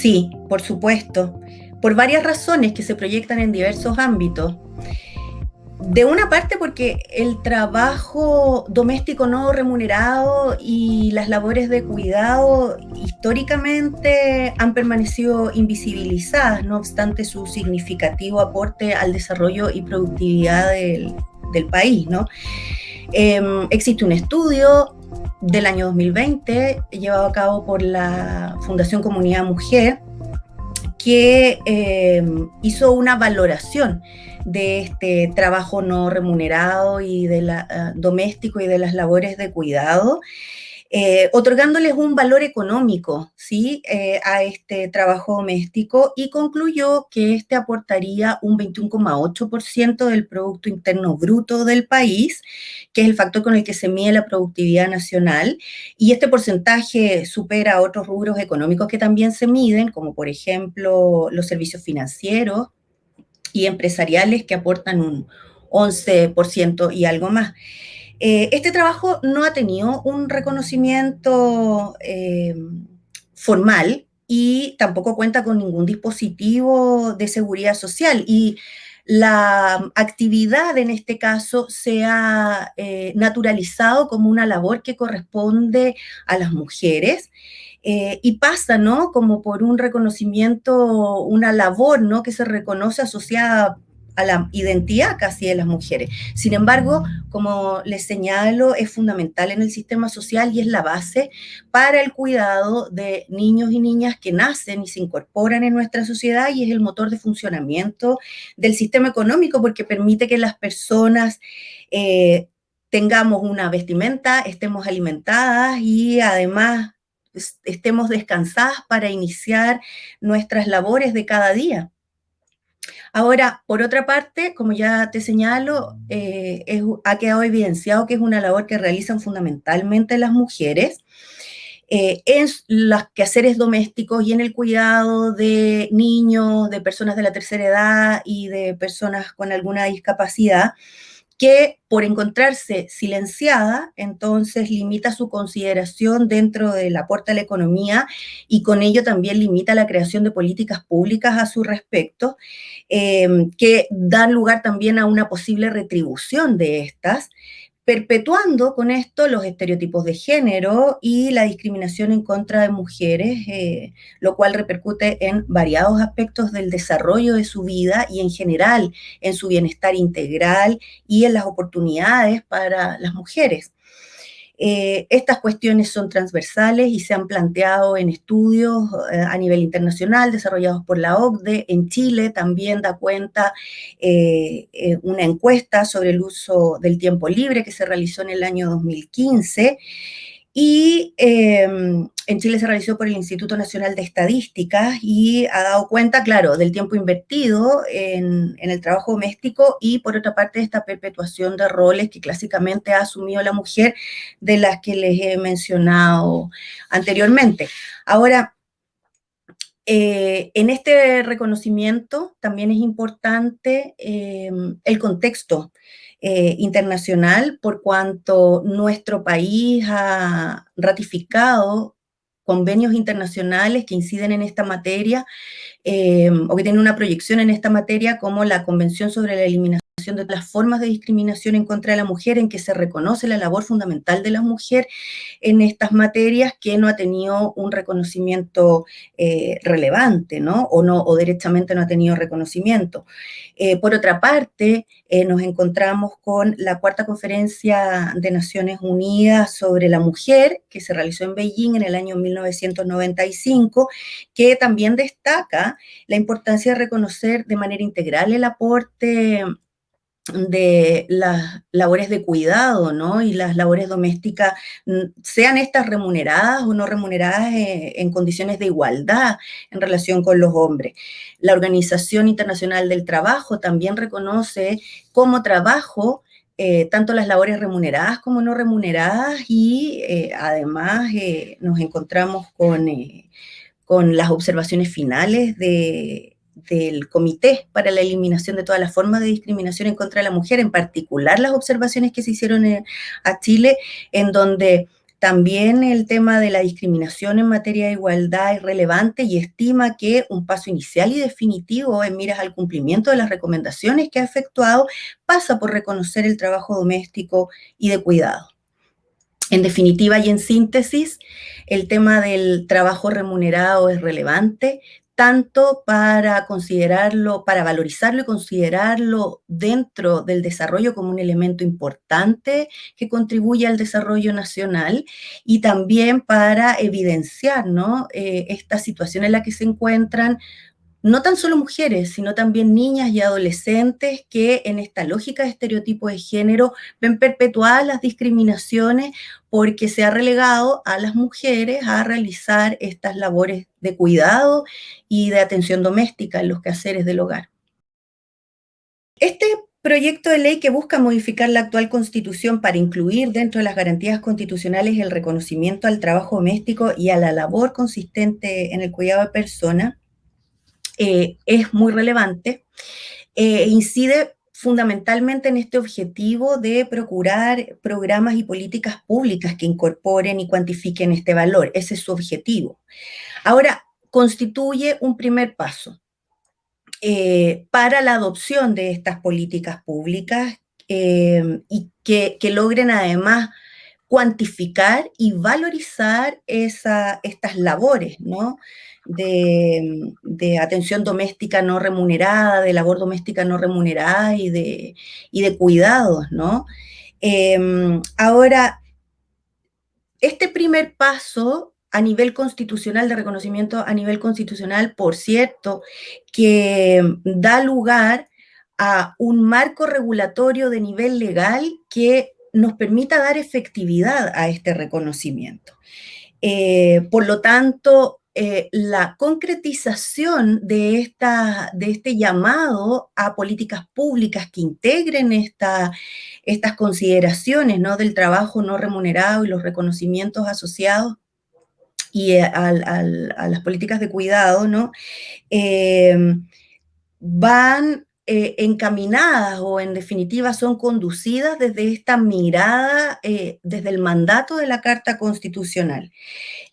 Sí, por supuesto, por varias razones que se proyectan en diversos ámbitos. De una parte porque el trabajo doméstico no remunerado y las labores de cuidado históricamente han permanecido invisibilizadas, no obstante su significativo aporte al desarrollo y productividad del, país. ¿no? Em, existe un estudio del año 2020 llevado a cabo por la Fundación Comunidad Mujer que em, hizo una valoración de este trabajo no remunerado y de la, ah, doméstico y de las labores de cuidado, eh, otorgándoles un valor económico ¿sí? Eh, a este trabajo doméstico y concluyó que este aportaría un 21,8% del Producto Interno Bruto del país, que es el factor con el que se mide la productividad nacional, y este porcentaje supera otros rubros económicos que también se miden, como por ejemplo los servicios financieros, y empresariales que aportan un 11% y algo más. Eh, este trabajo no ha tenido un reconocimiento eh, formal y tampoco cuenta con ningún dispositivo de seguridad social y la actividad en este caso se ha eh, naturalizado como una labor que corresponde a las mujeres y pasa, ¿no? Como por un reconocimiento, una labor, ¿no? Que se reconoce asociada a la identidad casi de las mujeres. Sin embargo, como les señalo, es fundamental en el sistema social y es la base para el cuidado de niños y niñas que nacen y se incorporan en nuestra sociedad y es el motor de funcionamiento del sistema económico porque permite que las personas eh, tengamos una vestimenta, estemos alimentadas y además estemos descansadas para iniciar nuestras labores de cada día. Ahora, por otra parte, como ya te señalo, eh, ha quedado evidenciado que es una labor que realizan fundamentalmente las mujeres eh, en los quehaceres domésticos y en el cuidado de niños, de personas de la tercera edad y de personas con alguna discapacidad, que por encontrarse silenciada, entonces limita su consideración dentro del aporte a la economía y con ello también limita la creación de políticas públicas a su respecto, em, que dan lugar también a una posible retribución de estas, perpetuando con esto los estereotipos de género y la discriminación en contra de mujeres, eh, lo cual repercute en variados aspectos del desarrollo de su vida y en general en su bienestar integral y en las oportunidades para las mujeres. Eh, estas cuestiones son transversales y se han planteado en estudios eh, a nivel internacional desarrollados por la OCDE. En Chile también da cuenta eh, una encuesta sobre el uso del tiempo libre que se realizó en el año 2015 y em, en Chile se realizó por el Instituto Nacional de Estadísticas y ha dado cuenta, claro, del tiempo invertido en, el trabajo doméstico y por otra parte esta perpetuación de roles que clásicamente ha asumido la mujer de las que les he mencionado anteriormente. Ahora, eh, en este reconocimiento también es importante em, el contexto eh, internacional por cuanto nuestro país ha ratificado convenios internacionales que inciden en esta materia eh, o que tienen una proyección en esta materia como la Convención sobre la Eliminación de las formas de discriminación en contra de la mujer, en que se reconoce la labor fundamental de la mujer en estas materias que no ha tenido un reconocimiento eh, relevante, ¿no? O, no, o derechamente no ha tenido reconocimiento. Eh, por otra parte, eh, nos encontramos con la cuarta conferencia de Naciones Unidas sobre la mujer, que se realizó en Beijing en el año 1995, que también destaca la importancia de reconocer de manera integral el aporte de las labores de cuidado, ¿no? Y las labores domésticas, mm, sean estas remuneradas o no remuneradas eh, en condiciones de igualdad en relación con los hombres. La Organización Internacional del Trabajo también reconoce como trabajo eh, tanto las labores remuneradas como no remuneradas y eh, además nos encontramos con, con las observaciones finales de del Comité para la Eliminación de todas las formas de discriminación en contra de la mujer, en particular las observaciones que se hicieron a Chile, en donde También el tema de la discriminación en materia de igualdad es relevante y estima que un paso inicial y definitivo en miras al cumplimiento de las recomendaciones que ha efectuado pasa por reconocer el trabajo doméstico y de cuidado. En definitiva y en síntesis, el tema del trabajo remunerado es relevante, tanto para considerarlo, para valorizarlo y considerarlo dentro del desarrollo como un elemento importante que contribuye al desarrollo nacional y también para evidenciar ¿no? Eh, esta situación en la que se encuentran no tan solo mujeres, sino también niñas y adolescentes que en esta lógica de estereotipo de género ven perpetuadas las discriminaciones porque se ha relegado a las mujeres a realizar estas labores de cuidado y de atención doméstica en los quehaceres del hogar. Este proyecto de ley que busca modificar la actual constitución para incluir dentro de las garantías constitucionales el reconocimiento al trabajo doméstico y a la labor consistente en el cuidado de personas, eh, es muy relevante. e incide fundamentalmente en este objetivo de procurar programas y políticas públicas que incorporen y cuantifiquen este valor. Ese es su objetivo. Ahora, constituye un primer paso eh, para la adopción de estas políticas públicas y que, que, logren además cuantificar y valorizar esa, estas labores, ¿no? de, atención doméstica no remunerada, de labor doméstica no remunerada y de, de cuidados, ¿no? Em, ahora, este primer paso a nivel constitucional, de reconocimiento a nivel constitucional, por cierto, que da lugar a un marco regulatorio de nivel legal que nos permita dar efectividad a este reconocimiento. Eh, por lo tanto, eh, la concretización de, esta, de este llamado a políticas públicas que integren esta, estas consideraciones ¿no? del trabajo no remunerado y los reconocimientos asociados y eh, a, las políticas de cuidado, ¿no? Van eh, encaminadas o en definitiva son conducidas desde esta mirada, desde el mandato de la Carta Constitucional.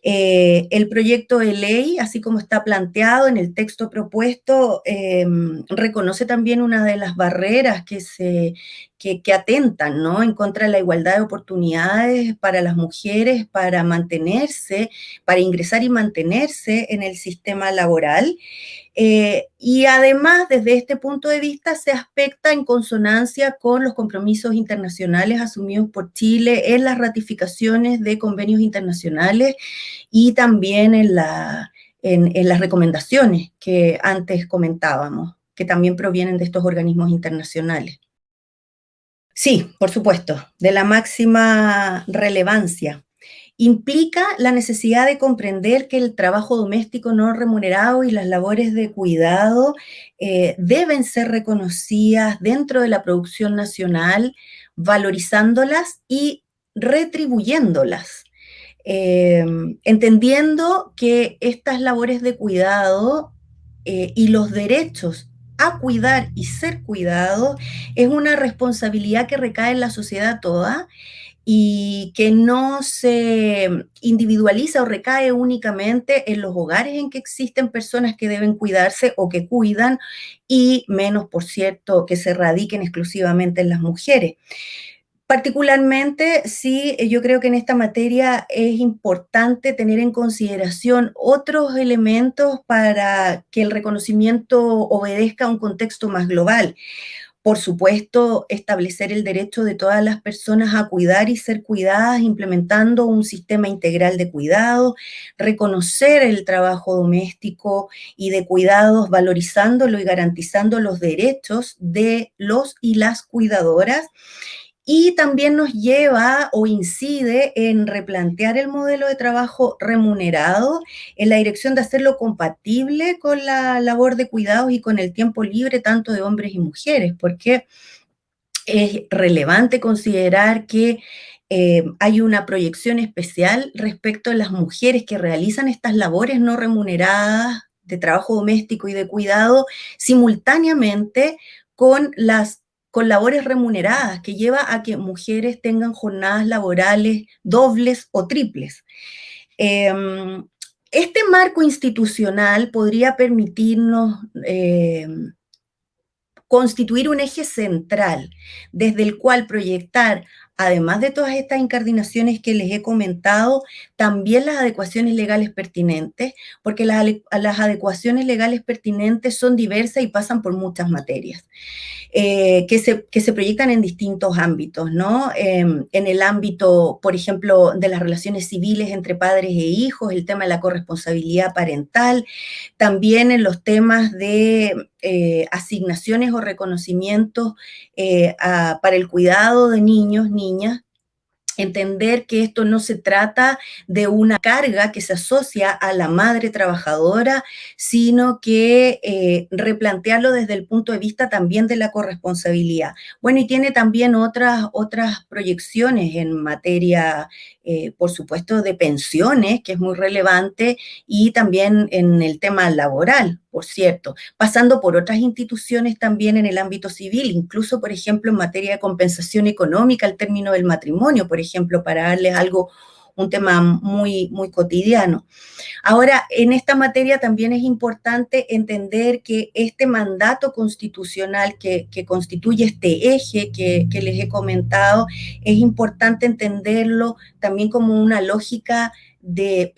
Eh, el proyecto de ley, así como está planteado en el texto propuesto, em, reconoce también una de las barreras que, se, que, atentan ¿no? en contra de la igualdad de oportunidades para las mujeres para mantenerse, para ingresar y mantenerse en el sistema laboral. Eh, y además, desde este punto de vista, se aspecta en consonancia con los compromisos internacionales asumidos por Chile en las ratificaciones de convenios internacionales y también en, en las recomendaciones que antes comentábamos, que también provienen de estos organismos internacionales. Sí, por supuesto, de la máxima relevancia implica la necesidad de comprender que el trabajo doméstico no remunerado y las labores de cuidado eh, deben ser reconocidas dentro de la producción nacional, valorizándolas y retribuyéndolas. Em, entendiendo que estas labores de cuidado eh, y los derechos a cuidar y ser cuidado es una responsabilidad que recae en la sociedad toda y que no se individualiza o recae únicamente en los hogares en que existen personas que deben cuidarse o que cuidan y menos, por cierto, que se radiquen exclusivamente en las mujeres. Particularmente, sí, yo creo que en esta materia es importante tener en consideración otros elementos para que el reconocimiento obedezca a un contexto más global. Por supuesto, establecer el derecho de todas las personas a cuidar y ser cuidadas, implementando un sistema integral de cuidado, reconocer el trabajo doméstico y de cuidados, valorizándolo y garantizando los derechos de los y las cuidadoras y también nos lleva o incide en replantear el modelo de trabajo remunerado en la dirección de hacerlo compatible con la labor de cuidados y con el tiempo libre tanto de hombres y mujeres, porque es relevante considerar que eh, hay una proyección especial respecto a las mujeres que realizan estas labores no remuneradas de trabajo doméstico y de cuidado simultáneamente con las con labores remuneradas, que lleva a que mujeres tengan jornadas laborales dobles o triples. Em, este marco institucional podría permitirnos em, constituir un eje central desde el cual proyectar, además de todas estas incardinaciones que les he comentado, también las adecuaciones legales pertinentes, porque las, las adecuaciones legales pertinentes son diversas y pasan por muchas materias. Eh, que, se, que, se, proyectan en distintos ámbitos, ¿no? Em, en el ámbito, por ejemplo, de las relaciones civiles entre padres e hijos, el tema de la corresponsabilidad parental, también en los temas de eh, asignaciones o reconocimientos eh, para el cuidado de niños, niñas, entender que esto no se trata de una carga que se asocia a la madre trabajadora, sino que eh, replantearlo desde el punto de vista también de la corresponsabilidad. Bueno, y tiene también otras, otras proyecciones en materia, eh, por supuesto, de pensiones, que es muy relevante, y también en el tema laboral, por cierto, pasando por otras instituciones también en el ámbito civil, incluso, por ejemplo, en materia de compensación económica al término del matrimonio, por ejemplo, para darles algo, un tema muy, muy cotidiano. Ahora, en esta materia también es importante entender que este mandato constitucional que, constituye este eje que, que les he comentado, es importante entenderlo también como una lógica de,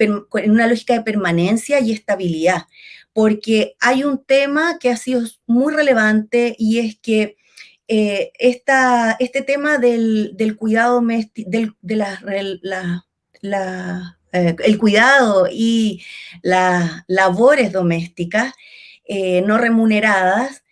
una lógica de permanencia y estabilidad porque hay un tema que ha sido muy relevante y es que eh, este tema del, cuidado del, de la, eh, el cuidado y las labores domésticas eh, no remuneradas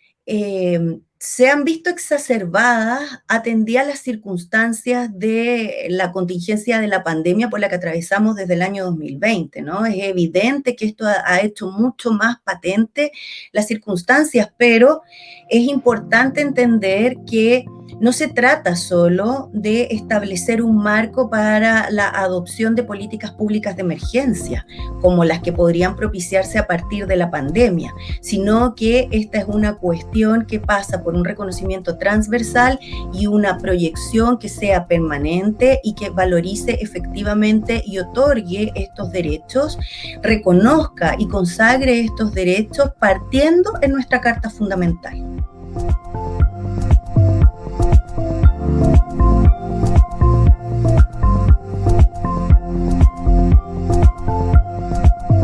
se han visto exacerbadas atendidas las circunstancias de la contingencia de la pandemia por la que atravesamos desde el año 2020, ¿no? Es evidente que esto ha, hecho mucho más patente las circunstancias, pero es importante entender que no se trata solo de establecer un marco para la adopción de políticas públicas de emergencia, como las que podrían propiciarse a partir de la pandemia, sino que esta es una cuestión que pasa por un reconocimiento transversal y una proyección que sea permanente y que valorice efectivamente y otorgue estos derechos, reconozca y consagre estos derechos partiendo en nuestra Carta Fundamental.